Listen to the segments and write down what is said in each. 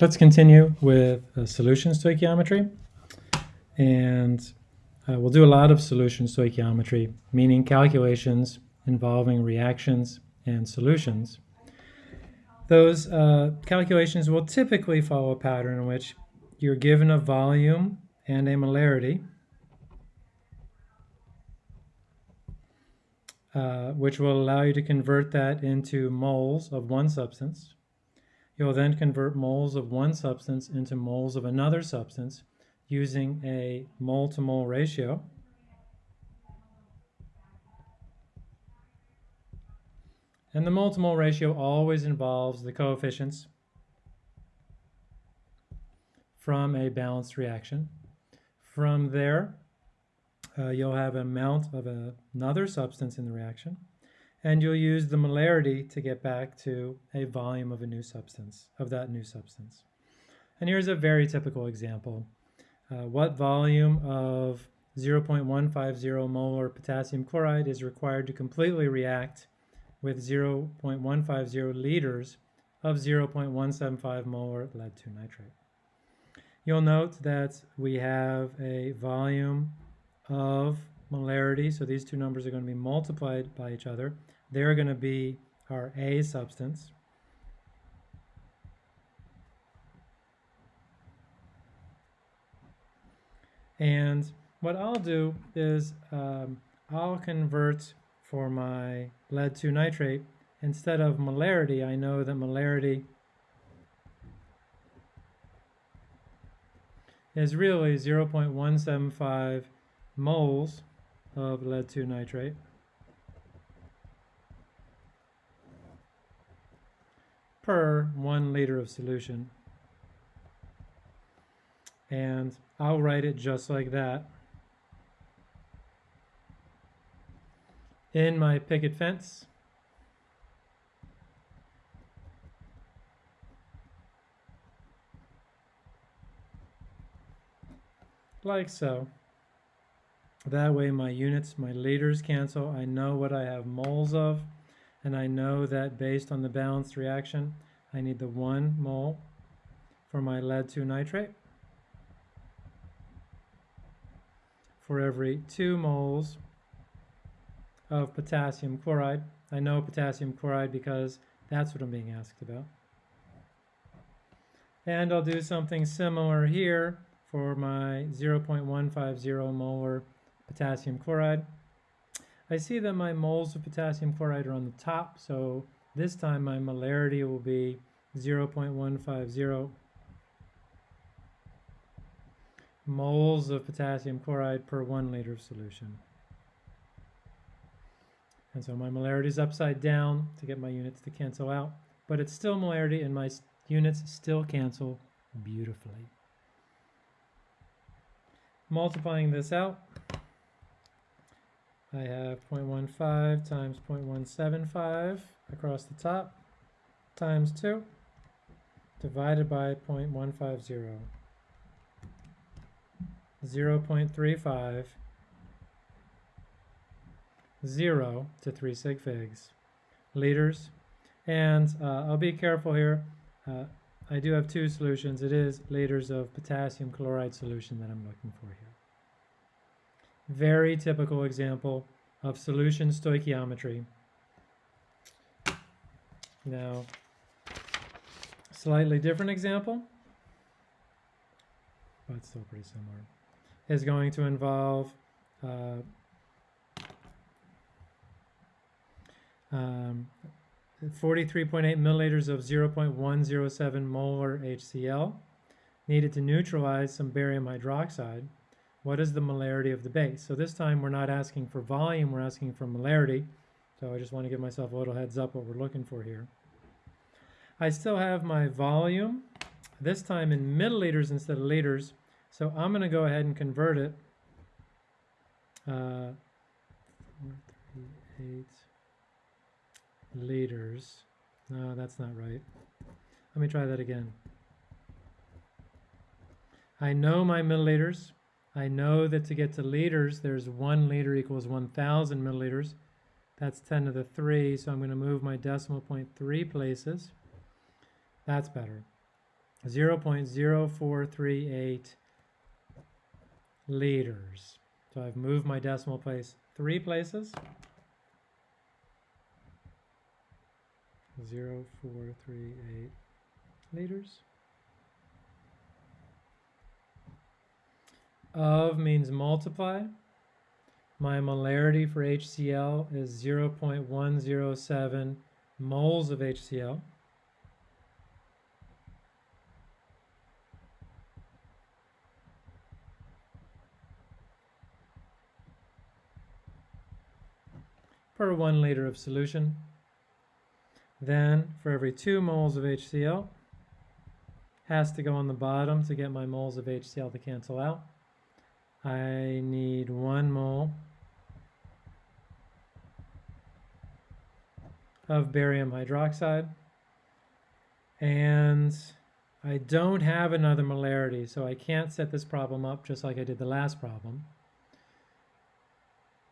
Let's continue with uh, solution stoichiometry. And uh, we'll do a lot of solution stoichiometry, meaning calculations involving reactions and solutions. Those uh, calculations will typically follow a pattern in which you're given a volume and a molarity, uh, which will allow you to convert that into moles of one substance. You'll then convert moles of one substance into moles of another substance using a mole-to-mole -mole ratio. And the mole-to-mole -mole ratio always involves the coefficients from a balanced reaction. From there, uh, you'll have an amount of a, another substance in the reaction and you'll use the molarity to get back to a volume of a new substance, of that new substance. And here's a very typical example. Uh, what volume of 0.150 molar potassium chloride is required to completely react with 0.150 liters of 0.175 molar lead 2 nitrate. You'll note that we have a volume of molarity, so these two numbers are going to be multiplied by each other. They're going to be our A substance. And what I'll do is um, I'll convert for my lead 2 nitrate, instead of molarity, I know that molarity is really 0.175 moles of lead 2 nitrate. per one liter of solution. And I'll write it just like that. In my picket fence, like so. That way my units, my liters cancel. I know what I have moles of, and I know that based on the balanced reaction, I need the one mole for my lead 2 nitrate for every two moles of potassium chloride. I know potassium chloride because that's what I'm being asked about. And I'll do something similar here for my 0.150 molar potassium chloride. I see that my moles of potassium chloride are on the top, so this time my molarity will be 0.150 moles of potassium chloride per one liter of solution. And so my molarity is upside down to get my units to cancel out, but it's still molarity and my units still cancel beautifully. Multiplying this out, I have 0.15 times 0.175 across the top times 2 divided by 0.150. 0 0.35 0 to 3 sig figs liters. And uh, I'll be careful here. Uh, I do have two solutions. It is liters of potassium chloride solution that I'm looking for here very typical example of solution stoichiometry. Now, slightly different example, but still pretty similar, is going to involve uh, um, 43.8 milliliters of 0.107 molar HCl needed to neutralize some barium hydroxide what is the molarity of the base? So this time we're not asking for volume, we're asking for molarity. So I just want to give myself a little heads up what we're looking for here. I still have my volume, this time in milliliters instead of liters. So I'm going to go ahead and convert it. Uh, liters. No, that's not right. Let me try that again. I know my milliliters. I know that to get to liters, there's one liter equals 1,000 milliliters. That's 10 to the 3, so I'm going to move my decimal point three places. That's better. 0.0438 liters. So I've moved my decimal place three places. 0438 liters. Of means multiply. My molarity for HCl is 0.107 moles of HCl. per one liter of solution. Then for every two moles of HCl, has to go on the bottom to get my moles of HCl to cancel out. I need one mole of barium hydroxide. And I don't have another molarity, so I can't set this problem up just like I did the last problem.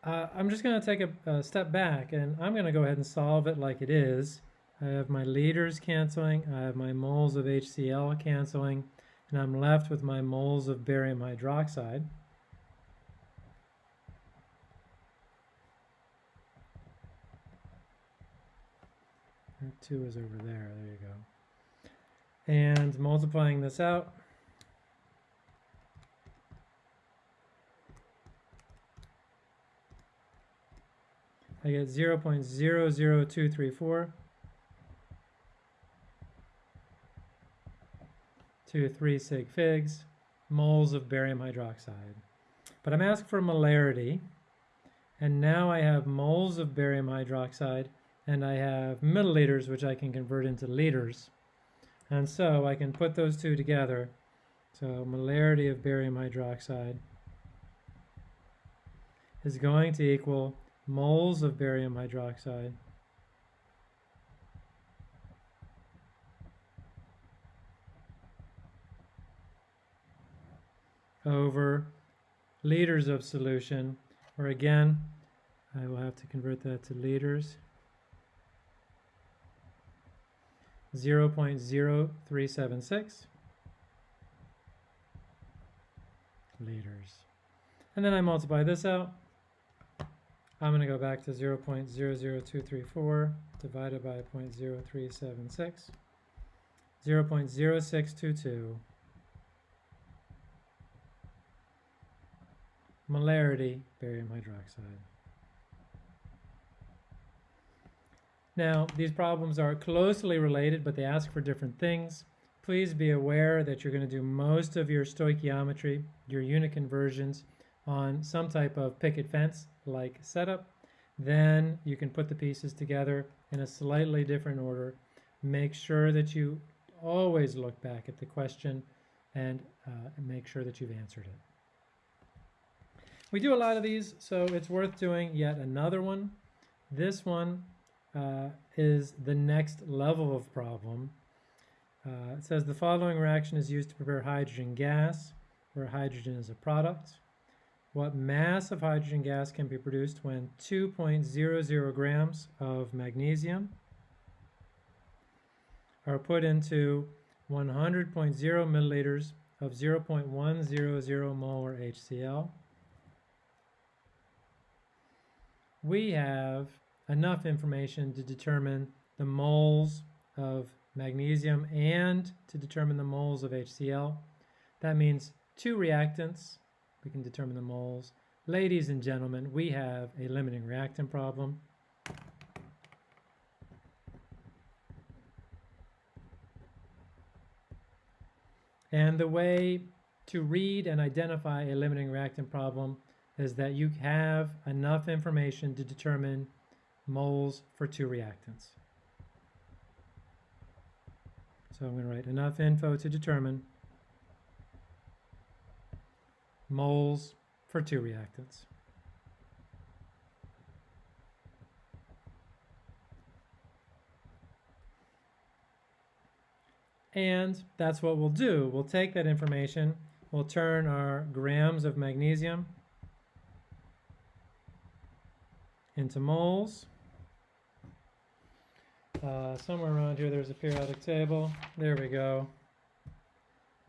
Uh, I'm just going to take a, a, step back and I'm going to go ahead and solve it like it is. I have my liters canceling, I have my moles of HCl canceling, and I'm left with my moles of barium hydroxide. Two is over there, there you go. And multiplying this out, I get 0 0.00234 to 3 sig figs. Moles of barium hydroxide. But I'm asked for molarity, and now I have moles of barium hydroxide, and I have milliliters, which I can convert into liters. And so I can put those two together. So molarity of barium hydroxide is going to equal moles of barium hydroxide over liters of solution, or again, I will have to convert that to liters. 0 0.0376 liters. And then I multiply this out. I'm going to go back to 0 0.00234 divided by 0.0376, 0 0.0622. Molarity, barium hydroxide. Now, these problems are closely related, but they ask for different things. Please be aware that you're going to do most of your stoichiometry, your unit conversions, on some type of picket fence like setup, then you can put the pieces together in a slightly different order. Make sure that you always look back at the question and uh, make sure that you've answered it. We do a lot of these, so it's worth doing yet another one. This one uh, is the next level of problem. Uh, it says the following reaction is used to prepare hydrogen gas, where hydrogen is a product. What mass of hydrogen gas can be produced when 2.00 grams of magnesium are put into 100.0 milliliters of 0.100 molar HCl? We have enough information to determine the moles of magnesium and to determine the moles of HCl. That means two reactants we can determine the moles. Ladies and gentlemen, we have a limiting reactant problem. And the way to read and identify a limiting reactant problem is that you have enough information to determine moles for two reactants. So I'm going to write enough info to determine moles for two reactants. And that's what we'll do. We'll take that information, we'll turn our grams of magnesium into moles. Uh, somewhere around here there's a periodic table. There we go.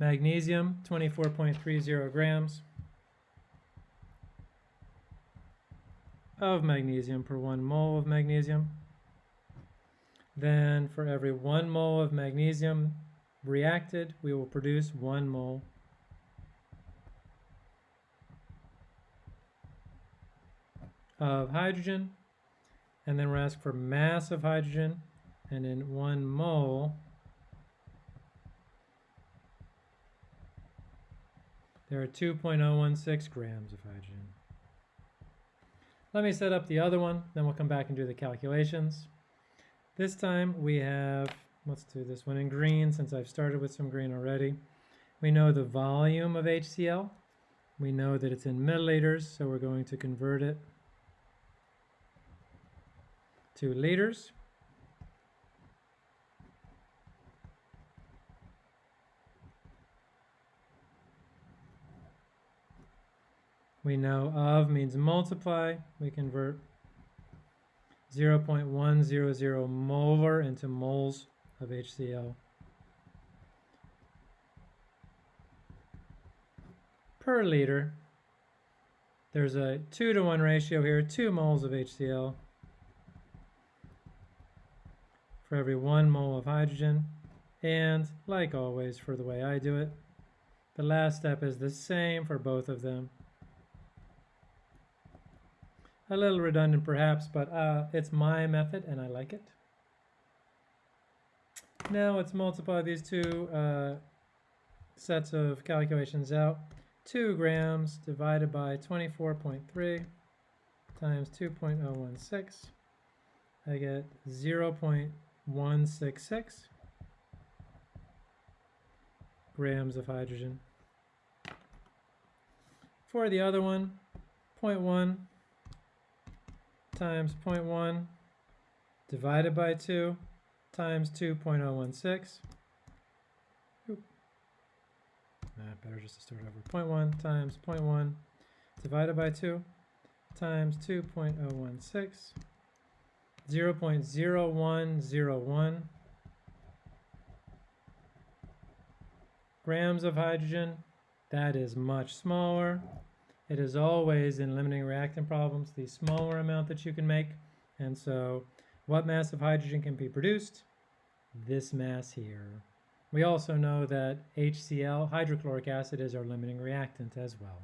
Magnesium, 24.30 grams of magnesium per one mole of magnesium. Then for every one mole of magnesium reacted, we will produce one mole of hydrogen. And then we're asked for mass of hydrogen. And in one mole, there are 2.016 grams of hydrogen. Let me set up the other one, then we'll come back and do the calculations. This time we have, let's do this one in green since I've started with some green already. We know the volume of HCl. We know that it's in milliliters, so we're going to convert it to liters. We know of means multiply. We convert 0.100 molar into moles of HCl per liter. There's a 2 to 1 ratio here, 2 moles of HCl for every 1 mole of hydrogen. And, like always for the way I do it, the last step is the same for both of them. A little redundant perhaps, but uh, it's my method and I like it. Now let's multiply these two uh, sets of calculations out. 2 grams divided by 24.3 times 2.016. I get 0 0.166 grams of hydrogen. For the other one, 0.1 times 0.1 divided by 2 times 2.016. Nah, better just to start over. 0.1 times 0.1 divided by 2 times 2.016. 0 0.0101 grams of hydrogen. That is much smaller. It is always in limiting reactant problems the smaller amount that you can make. And so what mass of hydrogen can be produced? This mass here. We also know that HCl, hydrochloric acid, is our limiting reactant as well.